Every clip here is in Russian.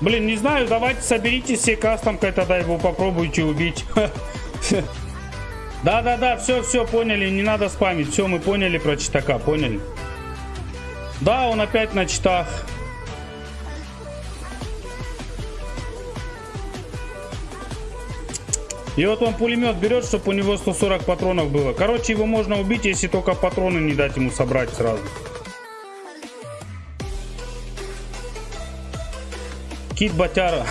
Блин, не знаю, давайте соберите все кастомкой, тогда его попробуйте убить. Да-да-да, все, все, поняли, не надо спамить. Все, мы поняли про читака, поняли. Да, он опять на читах. И вот он пулемет берет, чтобы у него 140 патронов было. Короче, его можно убить, если только патроны не дать ему собрать сразу. Кит Батяра.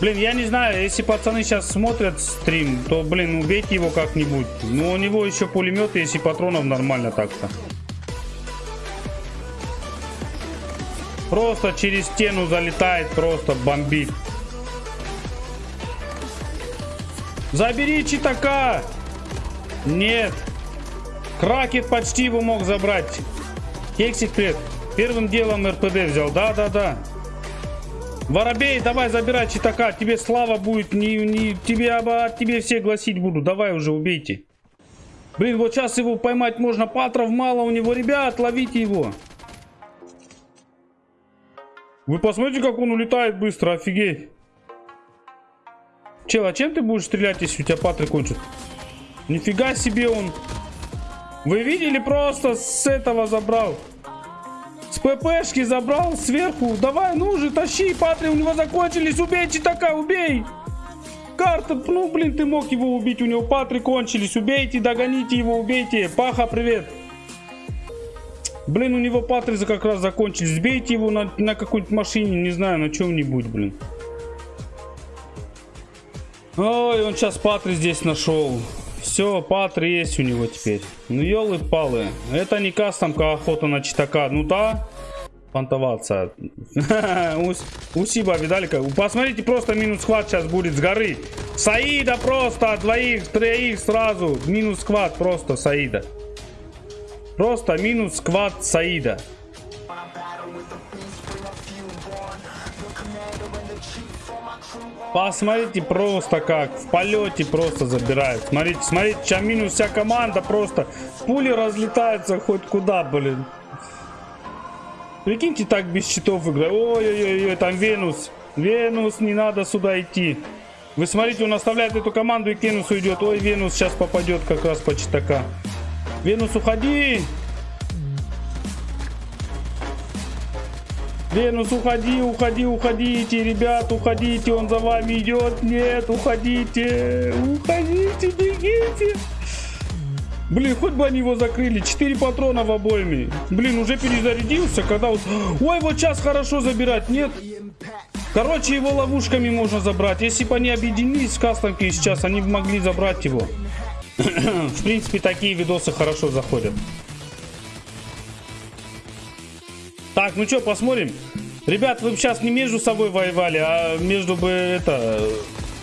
Блин, я не знаю, если пацаны сейчас смотрят стрим, то, блин, убейте его как-нибудь. Ну, у него еще пулемет, если патронов нормально так-то. Просто через стену залетает, просто бомбит. Забери читака! Нет. Кракет почти его мог забрать. Кексик, привет. Первым делом РПД взял. Да-да-да. Воробей, давай забирай читака. Тебе слава будет. Не, не, тебе, а, тебе все гласить буду. Давай уже убейте. Блин, вот сейчас его поймать можно. Патров мало у него. Ребят, ловите его. Вы посмотрите, как он улетает быстро. Офигеть. Чел, а чем ты будешь стрелять, если у тебя патры кончат? Нифига себе он. Вы видели, просто с этого забрал. ППшки забрал сверху. Давай, ну же, тащи, патри у него закончились. Убейте така, убей. Карта, ну блин, ты мог его убить. У него патри кончились. Убейте, догоните его, убейте. Паха, привет. Блин, у него патри как раз закончились. Сбейте его на, на какой-нибудь машине, не знаю, на чем-нибудь, блин. Ой, он сейчас патри здесь нашел. Все, патри есть у него теперь. Ну, елы-палы. Это не кастомка охота на читака. Ну да, понтоваться. Усиба, видали как? Посмотрите, просто минус хват сейчас будет с горы. Саида просто, двоих, троих сразу. Минус хват просто Саида. Просто минус сквад Саида. Посмотрите просто как. В полете просто забирает. Смотрите, смотрите, минус вся команда просто. Пули разлетаются хоть куда, блин. Прикиньте, так без щитов играть. Ой-ой-ой, там Венус. Венус, не надо сюда идти. Вы смотрите, он оставляет эту команду и к идет. Ой, Венус сейчас попадет как раз по читака. Венус, уходи. Венус, уходи, уходи, уходите, ребят, уходите, он за вами идет. Нет, уходите, уходите, бегите. Блин, хоть бы они его закрыли. Четыре патрона в обойме. Блин, уже перезарядился, когда. Ой, вот сейчас хорошо забирать, нет? Короче, его ловушками можно забрать. Если бы они объединились с кастомки сейчас, они бы могли забрать его. В принципе, такие видосы хорошо заходят. Так, ну что, посмотрим. Ребят, вы сейчас не между собой воевали, а между бы это...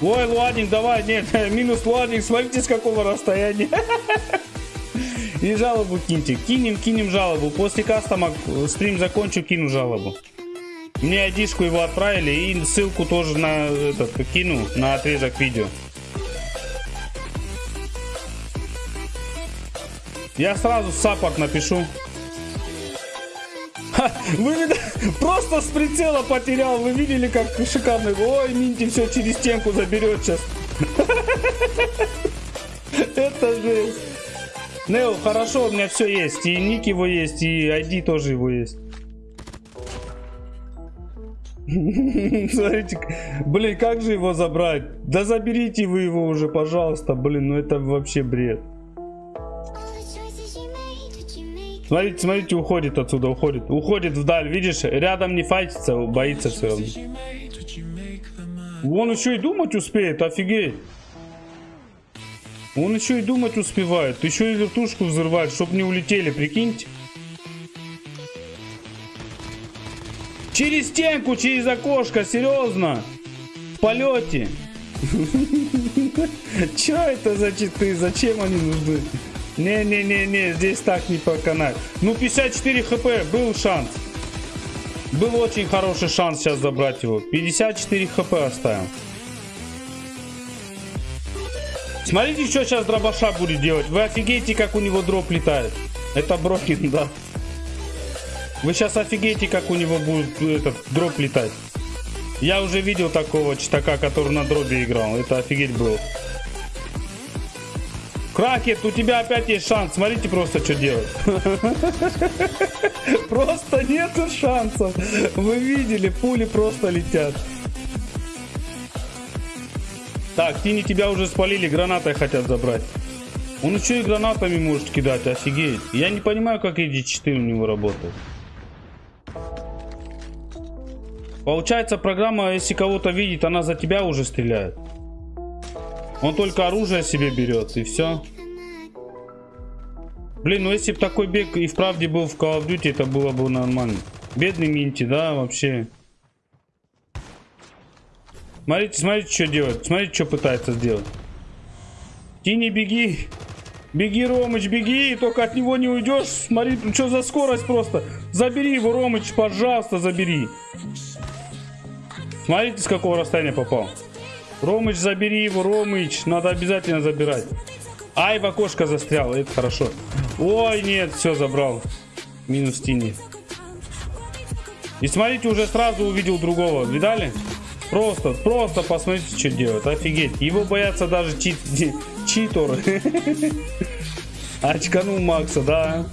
Ой, Луадник, давай, нет, минус Луадник, смотрите с какого расстояния. И жалобу киньте. Кинем, кинем жалобу. После кастома стрим закончу, кину жалобу. Мне айдишку его отправили и ссылку тоже на этот кину на отрезок видео. Я сразу саппорт напишу. Вы просто с прицела потерял. Вы видели, как шикарно. Ой, Минти все через стенку заберет сейчас. Это же... Нео, хорошо, у меня все есть. И ник его есть, и ID тоже его есть. Смотрите, блин, как же его забрать? Да заберите вы его уже, пожалуйста. Блин, ну это вообще бред. Смотрите, смотрите, уходит отсюда, уходит. Уходит вдаль, видишь? Рядом не файтится, боится все равно. Он еще и думать успеет, офигеть. Он еще и думать успевает. Еще и вертушку взрывает, чтобы не улетели, прикиньте. Через стенку, через окошко, серьезно. В полете. Че это за читы? Зачем они нужны? Не-не-не-не, здесь так не поканать. Ну, 54 хп, был шанс. Был очень хороший шанс сейчас забрать его. 54 хп оставим. Смотрите, что сейчас дробаша будет делать. Вы офигеете, как у него дроп летает. Это Брокин, да. Вы сейчас офигеете, как у него будет этот дроп летать. Я уже видел такого читака, который на дробе играл. Это офигеть было. Кракет, у тебя опять есть шанс. Смотрите просто, что делать. Просто нету шансов. Вы видели, пули просто летят. Так, Тини, тебя уже спалили, гранатой хотят забрать. Он еще и гранатами может кидать, офигеть. Я не понимаю, как эти 4 у него работают. Получается, программа, если кого-то видит, она за тебя уже стреляет. Он только оружие себе берет, и все. Блин, ну если бы такой бег и вправде был в Call of Duty, это было бы нормально. Бедный Минти, да, вообще. Смотрите, смотрите, что делает. Смотрите, что пытается сделать. Тини, беги. Беги, Ромыч, беги. Только от него не уйдешь. Смотри, ну что за скорость просто. Забери его, Ромыч, пожалуйста, забери. Смотрите, с какого расстояния попал. Ромыч, забери его, Ромыч. Надо обязательно забирать. Ай, в окошко застрял. Это хорошо. Ой, нет, все забрал. Минус Тини. И смотрите, уже сразу увидел другого. Видали? Просто, просто посмотрите, что делает. Офигеть. Его боятся даже чит, читоры. Очканул Макса, да.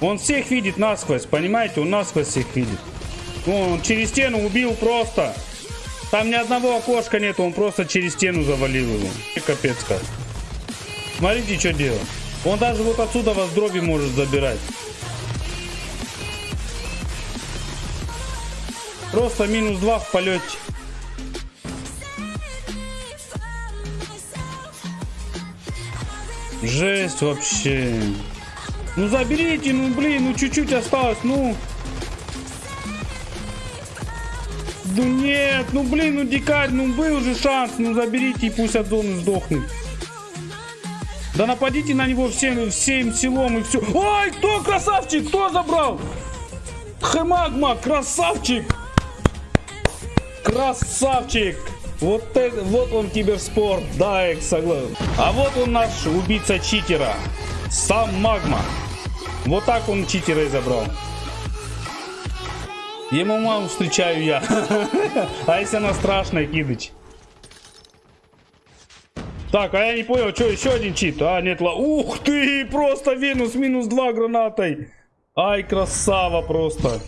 Он всех видит насквозь, понимаете? Он насквозь всех видит. Он через стену убил просто. Там ни одного окошка нет, он просто через стену завалил его. Капец как. Смотрите, что делает. Он даже вот отсюда вас дроби может забирать. Просто минус 2 в полете. Жесть вообще. Ну заберите, ну блин, ну чуть-чуть осталось, ну. Ну нет, ну блин, ну дикарь, ну был же шанс, ну заберите и пусть от сдохнет. Да нападите на него всем, всем силом и все. Ой, кто красавчик, кто забрал? Хэмагма, красавчик. Красавчик. Вот, это, вот он киберспорт, да, я согласен. А вот он наш убийца читера. Сам Магма. Вот так он читера и забрал. Ему маму встречаю я. А если она страшная, кидыч? Так, а я не понял, что еще один чит? А, нет, ла... Ух ты, просто Венус минус 2 гранатой. Ай, красава просто.